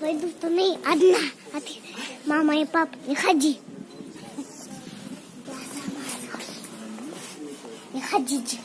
пойду в туннель одна. А ты, мама и папа, не ходи. Не ходите.